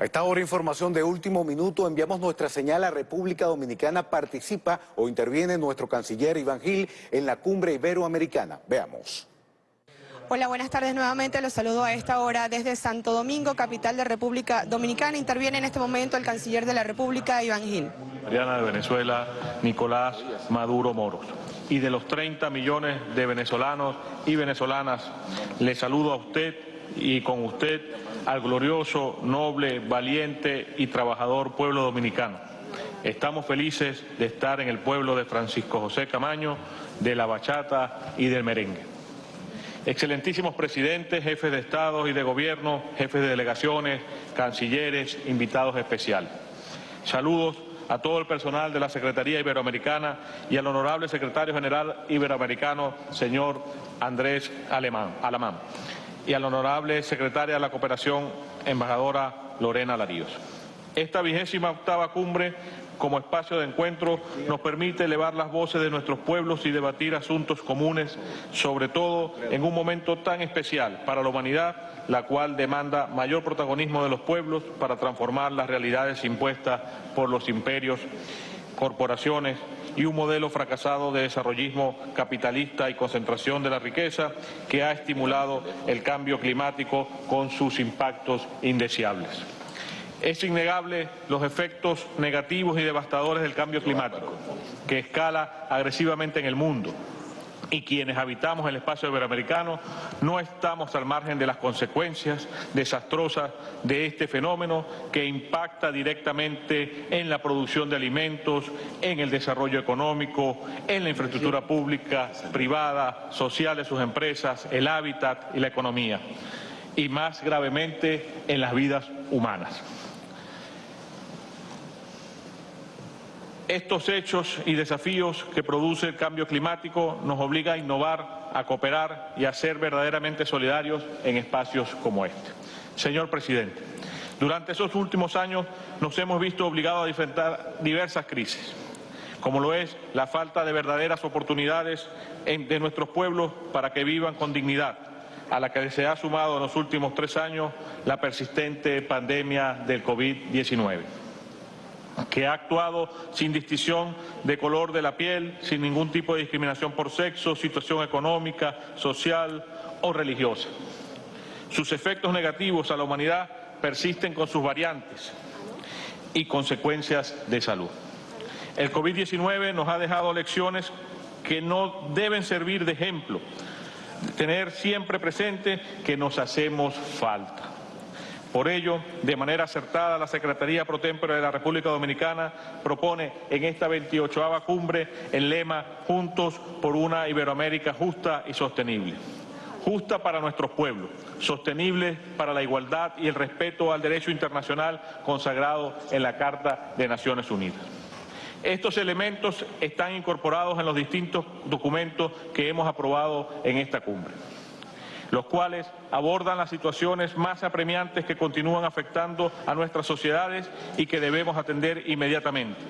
A esta hora información de último minuto, enviamos nuestra señal a República Dominicana, participa o interviene nuestro canciller Iván Gil en la cumbre iberoamericana. Veamos. Hola, buenas tardes nuevamente. Los saludo a esta hora desde Santo Domingo, capital de República Dominicana. Interviene en este momento el canciller de la República, Iván Gil. Mariana de Venezuela, Nicolás Maduro Moros. Y de los 30 millones de venezolanos y venezolanas, le saludo a usted y con usted al glorioso, noble, valiente y trabajador pueblo dominicano. Estamos felices de estar en el pueblo de Francisco José Camaño, de la bachata y del merengue. Excelentísimos presidentes, jefes de Estado y de Gobierno, jefes de delegaciones, cancilleres, invitados especiales. Saludos a todo el personal de la Secretaría Iberoamericana y al honorable secretario general iberoamericano, señor Andrés Alemán, Alamán y a la honorable secretaria de la Cooperación, embajadora Lorena Laríos. Esta vigésima octava cumbre como espacio de encuentro nos permite elevar las voces de nuestros pueblos y debatir asuntos comunes, sobre todo en un momento tan especial para la humanidad, la cual demanda mayor protagonismo de los pueblos para transformar las realidades impuestas por los imperios, corporaciones y un modelo fracasado de desarrollismo capitalista y concentración de la riqueza que ha estimulado el cambio climático con sus impactos indeseables. Es innegable los efectos negativos y devastadores del cambio climático, que escala agresivamente en el mundo, y quienes habitamos el espacio iberoamericano no estamos al margen de las consecuencias desastrosas de este fenómeno que impacta directamente en la producción de alimentos, en el desarrollo económico, en la infraestructura pública, privada, social de sus empresas, el hábitat y la economía, y más gravemente en las vidas humanas. Estos hechos y desafíos que produce el cambio climático nos obliga a innovar, a cooperar y a ser verdaderamente solidarios en espacios como este. Señor presidente, durante esos últimos años nos hemos visto obligados a enfrentar diversas crisis, como lo es la falta de verdaderas oportunidades de nuestros pueblos para que vivan con dignidad, a la que se ha sumado en los últimos tres años la persistente pandemia del COVID-19 que ha actuado sin distinción de color de la piel, sin ningún tipo de discriminación por sexo, situación económica, social o religiosa. Sus efectos negativos a la humanidad persisten con sus variantes y consecuencias de salud. El COVID-19 nos ha dejado lecciones que no deben servir de ejemplo, tener siempre presente que nos hacemos falta. Por ello, de manera acertada, la Secretaría Pro Tempore de la República Dominicana propone en esta 28 cumbre el lema Juntos por una Iberoamérica justa y sostenible. Justa para nuestros pueblos, sostenible para la igualdad y el respeto al derecho internacional consagrado en la Carta de Naciones Unidas. Estos elementos están incorporados en los distintos documentos que hemos aprobado en esta cumbre los cuales abordan las situaciones más apremiantes que continúan afectando a nuestras sociedades y que debemos atender inmediatamente,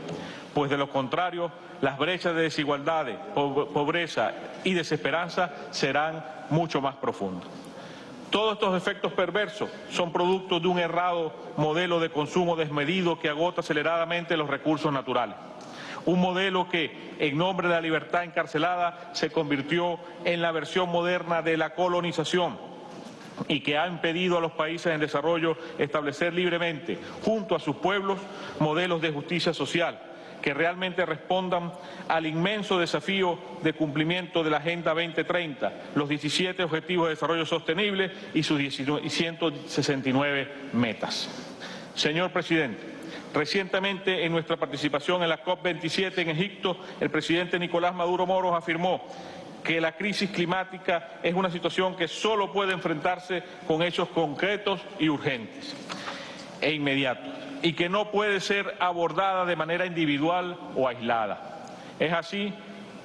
pues de lo contrario las brechas de desigualdades, pobreza y desesperanza serán mucho más profundas. Todos estos efectos perversos son producto de un errado modelo de consumo desmedido que agota aceleradamente los recursos naturales. Un modelo que, en nombre de la libertad encarcelada, se convirtió en la versión moderna de la colonización y que ha impedido a los países en desarrollo establecer libremente, junto a sus pueblos, modelos de justicia social que realmente respondan al inmenso desafío de cumplimiento de la Agenda 2030, los 17 Objetivos de Desarrollo Sostenible y sus 169 metas. Señor Presidente, Recientemente, en nuestra participación en la COP27 en Egipto, el presidente Nicolás Maduro Moros afirmó que la crisis climática es una situación que solo puede enfrentarse con hechos concretos y urgentes e inmediatos y que no puede ser abordada de manera individual o aislada. Es así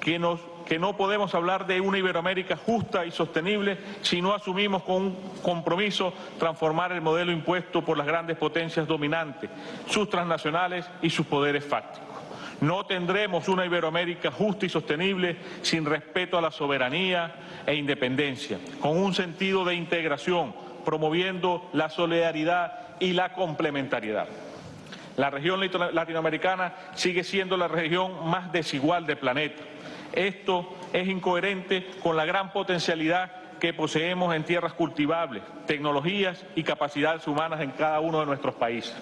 que nos que no podemos hablar de una Iberoamérica justa y sostenible si no asumimos con un compromiso transformar el modelo impuesto por las grandes potencias dominantes, sus transnacionales y sus poderes fácticos. No tendremos una Iberoamérica justa y sostenible sin respeto a la soberanía e independencia, con un sentido de integración, promoviendo la solidaridad y la complementariedad. La región latinoamericana sigue siendo la región más desigual del planeta. Esto es incoherente con la gran potencialidad que poseemos en tierras cultivables, tecnologías y capacidades humanas en cada uno de nuestros países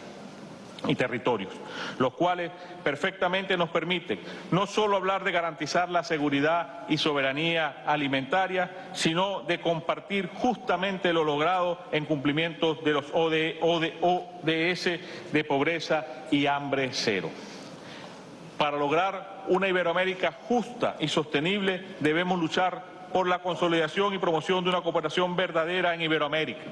y territorios, los cuales perfectamente nos permiten no solo hablar de garantizar la seguridad y soberanía alimentaria, sino de compartir justamente lo logrado en cumplimiento de los ODS de pobreza y hambre cero. Para lograr una Iberoamérica justa y sostenible debemos luchar por la consolidación y promoción de una cooperación verdadera en Iberoamérica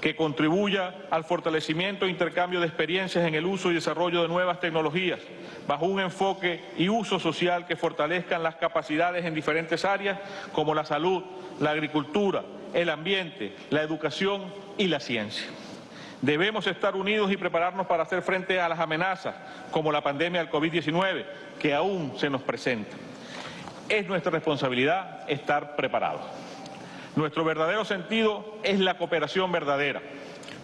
que contribuya al fortalecimiento e intercambio de experiencias en el uso y desarrollo de nuevas tecnologías, bajo un enfoque y uso social que fortalezcan las capacidades en diferentes áreas como la salud, la agricultura, el ambiente, la educación y la ciencia. Debemos estar unidos y prepararnos para hacer frente a las amenazas como la pandemia del COVID-19 que aún se nos presenta. Es nuestra responsabilidad estar preparados. Nuestro verdadero sentido es la cooperación verdadera,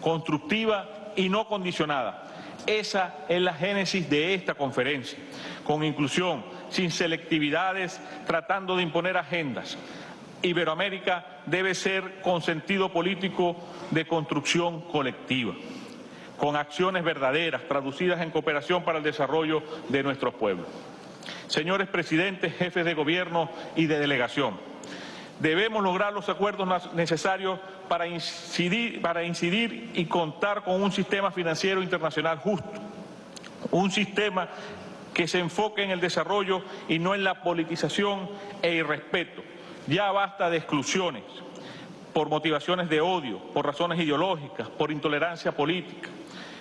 constructiva y no condicionada. Esa es la génesis de esta conferencia, con inclusión, sin selectividades, tratando de imponer agendas. Iberoamérica debe ser con sentido político de construcción colectiva, con acciones verdaderas, traducidas en cooperación para el desarrollo de nuestros pueblos. Señores presidentes, jefes de gobierno y de delegación, Debemos lograr los acuerdos necesarios para incidir, para incidir y contar con un sistema financiero internacional justo, un sistema que se enfoque en el desarrollo y no en la politización e irrespeto. Ya basta de exclusiones por motivaciones de odio, por razones ideológicas, por intolerancia política.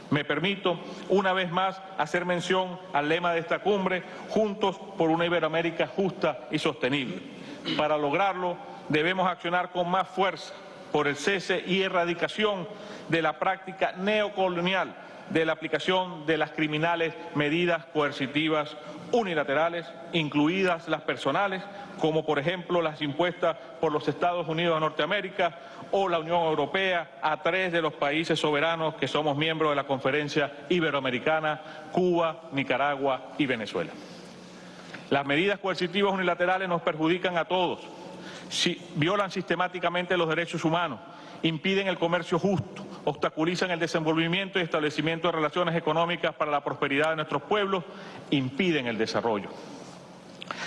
Me permito una vez más hacer mención al lema de esta cumbre, Juntos por una Iberoamérica justa y sostenible. Para lograrlo debemos accionar con más fuerza por el cese y erradicación de la práctica neocolonial de la aplicación de las criminales medidas coercitivas unilaterales, incluidas las personales, como por ejemplo las impuestas por los Estados Unidos de Norteamérica o la Unión Europea a tres de los países soberanos que somos miembros de la Conferencia Iberoamericana, Cuba, Nicaragua y Venezuela. Las medidas coercitivas unilaterales nos perjudican a todos, violan sistemáticamente los derechos humanos, impiden el comercio justo, obstaculizan el desenvolvimiento y establecimiento de relaciones económicas para la prosperidad de nuestros pueblos, impiden el desarrollo.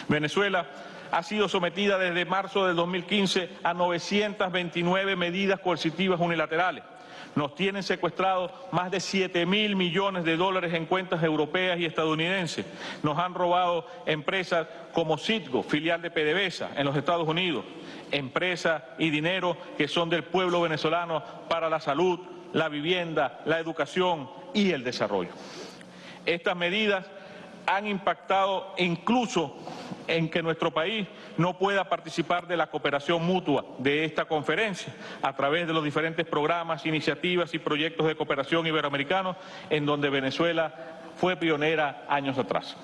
Venezuela ha sido sometida desde marzo del 2015 a 929 medidas coercitivas unilaterales nos tienen secuestrados más de 7 mil millones de dólares en cuentas europeas y estadounidenses. Nos han robado empresas como Citgo, filial de PDVSA en los Estados Unidos. Empresas y dinero que son del pueblo venezolano para la salud, la vivienda, la educación y el desarrollo. Estas medidas han impactado incluso en que nuestro país no pueda participar de la cooperación mutua de esta conferencia a través de los diferentes programas, iniciativas y proyectos de cooperación iberoamericanos en donde Venezuela fue pionera años atrás.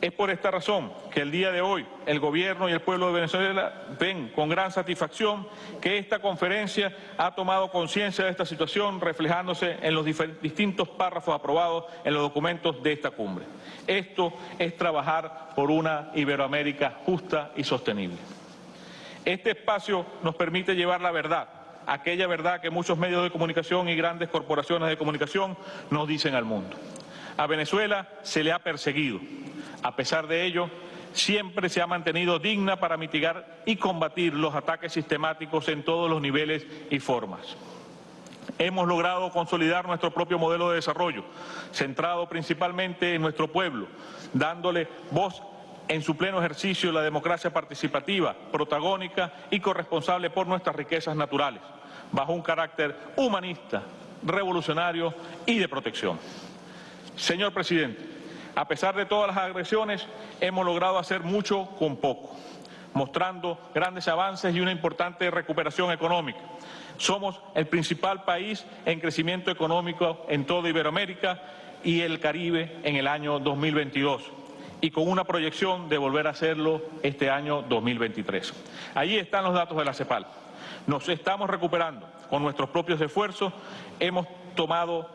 Es por esta razón que el día de hoy el Gobierno y el pueblo de Venezuela ven con gran satisfacción que esta conferencia ha tomado conciencia de esta situación reflejándose en los distintos párrafos aprobados en los documentos de esta cumbre. Esto es trabajar por una Iberoamérica justa y sostenible. Este espacio nos permite llevar la verdad, aquella verdad que muchos medios de comunicación y grandes corporaciones de comunicación nos dicen al mundo. A Venezuela se le ha perseguido. A pesar de ello, siempre se ha mantenido digna para mitigar y combatir los ataques sistemáticos en todos los niveles y formas. Hemos logrado consolidar nuestro propio modelo de desarrollo, centrado principalmente en nuestro pueblo, dándole voz en su pleno ejercicio la democracia participativa, protagónica y corresponsable por nuestras riquezas naturales, bajo un carácter humanista, revolucionario y de protección. Señor presidente, a pesar de todas las agresiones, hemos logrado hacer mucho con poco, mostrando grandes avances y una importante recuperación económica. Somos el principal país en crecimiento económico en toda Iberoamérica y el Caribe en el año 2022 y con una proyección de volver a hacerlo este año 2023. Allí están los datos de la CEPAL. Nos estamos recuperando con nuestros propios esfuerzos, hemos tomado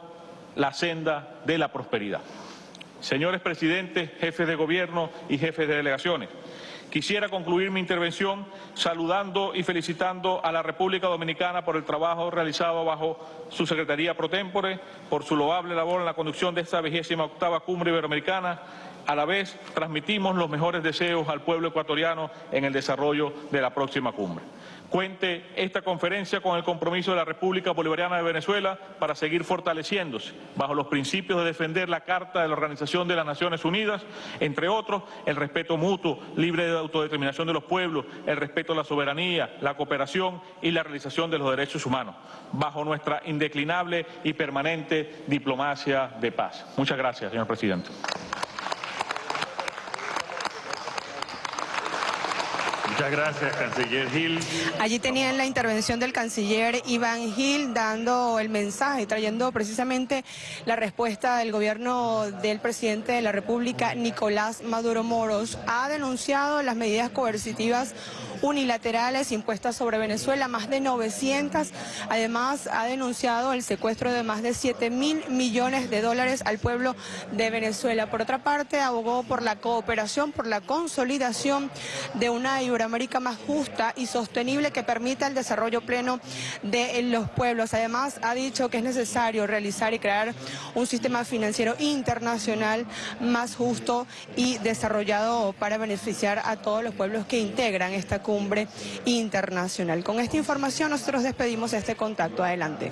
la senda de la prosperidad. Señores presidentes, jefes de gobierno y jefes de delegaciones, quisiera concluir mi intervención saludando y felicitando a la República Dominicana por el trabajo realizado bajo su Secretaría Pro Tempore, por su loable labor en la conducción de esta vigésima octava cumbre iberoamericana. A la vez, transmitimos los mejores deseos al pueblo ecuatoriano en el desarrollo de la próxima cumbre cuente esta conferencia con el compromiso de la República Bolivariana de Venezuela para seguir fortaleciéndose bajo los principios de defender la Carta de la Organización de las Naciones Unidas, entre otros el respeto mutuo, libre de autodeterminación de los pueblos, el respeto a la soberanía, la cooperación y la realización de los derechos humanos, bajo nuestra indeclinable y permanente diplomacia de paz. Muchas gracias, señor presidente. Muchas gracias, canciller Gil. Allí tenían la intervención del canciller Iván Gil dando el mensaje, trayendo precisamente la respuesta del gobierno del presidente de la República, Nicolás Maduro Moros. Ha denunciado las medidas coercitivas unilaterales impuestas sobre Venezuela, más de 900. Además, ha denunciado el secuestro de más de 7 mil millones de dólares al pueblo de Venezuela. Por otra parte, abogó por la cooperación, por la consolidación de una Iberoamérica más justa y sostenible que permita el desarrollo pleno de los pueblos. Además, ha dicho que es necesario realizar y crear un sistema financiero internacional más justo y desarrollado para beneficiar a todos los pueblos que integran esta cumbre internacional. Con esta información nosotros despedimos este contacto. Adelante.